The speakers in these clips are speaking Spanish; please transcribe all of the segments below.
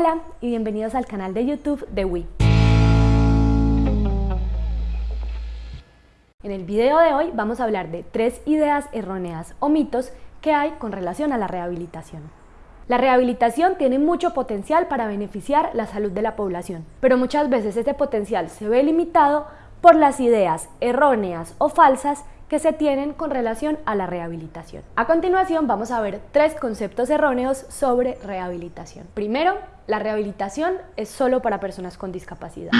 Hola y bienvenidos al canal de YouTube de WI. En el video de hoy vamos a hablar de tres ideas erróneas o mitos que hay con relación a la rehabilitación. La rehabilitación tiene mucho potencial para beneficiar la salud de la población, pero muchas veces este potencial se ve limitado por las ideas erróneas o falsas que se tienen con relación a la rehabilitación. A continuación vamos a ver tres conceptos erróneos sobre rehabilitación. Primero, la rehabilitación es solo para personas con discapacidad.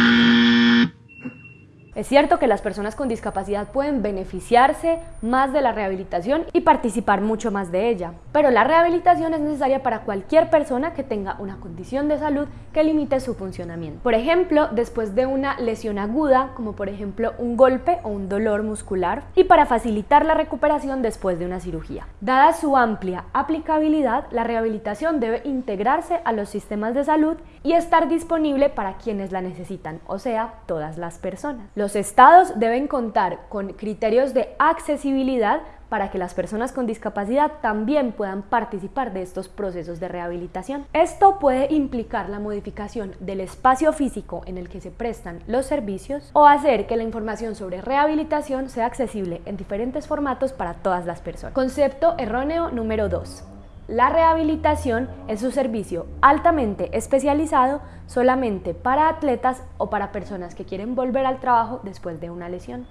Es cierto que las personas con discapacidad pueden beneficiarse más de la rehabilitación y participar mucho más de ella, pero la rehabilitación es necesaria para cualquier persona que tenga una condición de salud que limite su funcionamiento. Por ejemplo, después de una lesión aguda, como por ejemplo un golpe o un dolor muscular, y para facilitar la recuperación después de una cirugía. Dada su amplia aplicabilidad, la rehabilitación debe integrarse a los sistemas de salud y estar disponible para quienes la necesitan, o sea, todas las personas. Los estados deben contar con criterios de accesibilidad para que las personas con discapacidad también puedan participar de estos procesos de rehabilitación. Esto puede implicar la modificación del espacio físico en el que se prestan los servicios o hacer que la información sobre rehabilitación sea accesible en diferentes formatos para todas las personas. Concepto erróneo número 2. La rehabilitación es un servicio altamente especializado solamente para atletas o para personas que quieren volver al trabajo después de una lesión.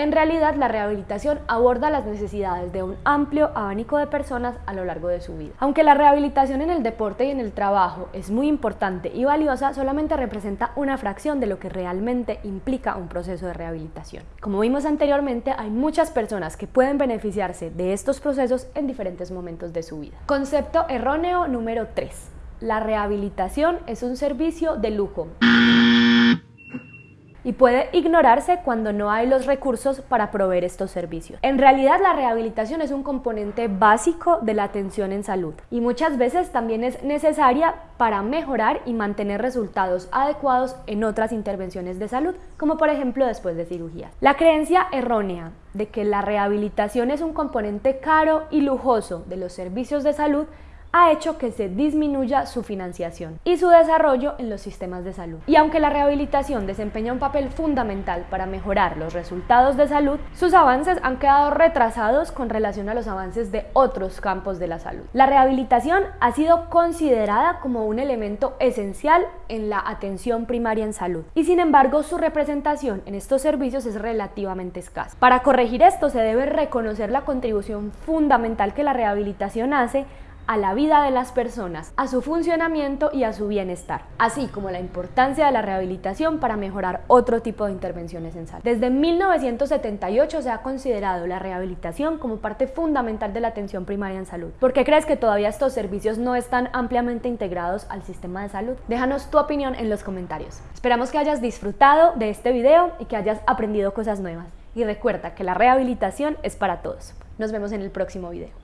En realidad, la rehabilitación aborda las necesidades de un amplio abanico de personas a lo largo de su vida. Aunque la rehabilitación en el deporte y en el trabajo es muy importante y valiosa, solamente representa una fracción de lo que realmente implica un proceso de rehabilitación. Como vimos anteriormente, hay muchas personas que pueden beneficiarse de estos procesos en diferentes momentos de su vida. Concepto erróneo número 3. La rehabilitación es un servicio de lujo y puede ignorarse cuando no hay los recursos para proveer estos servicios. En realidad la rehabilitación es un componente básico de la atención en salud y muchas veces también es necesaria para mejorar y mantener resultados adecuados en otras intervenciones de salud, como por ejemplo después de cirugía. La creencia errónea de que la rehabilitación es un componente caro y lujoso de los servicios de salud ha hecho que se disminuya su financiación y su desarrollo en los sistemas de salud. Y aunque la rehabilitación desempeña un papel fundamental para mejorar los resultados de salud, sus avances han quedado retrasados con relación a los avances de otros campos de la salud. La rehabilitación ha sido considerada como un elemento esencial en la atención primaria en salud y sin embargo su representación en estos servicios es relativamente escasa. Para corregir esto se debe reconocer la contribución fundamental que la rehabilitación hace a la vida de las personas, a su funcionamiento y a su bienestar, así como la importancia de la rehabilitación para mejorar otro tipo de intervenciones en salud. Desde 1978 se ha considerado la rehabilitación como parte fundamental de la atención primaria en salud. ¿Por qué crees que todavía estos servicios no están ampliamente integrados al sistema de salud? Déjanos tu opinión en los comentarios. Esperamos que hayas disfrutado de este video y que hayas aprendido cosas nuevas. Y recuerda que la rehabilitación es para todos. Nos vemos en el próximo video.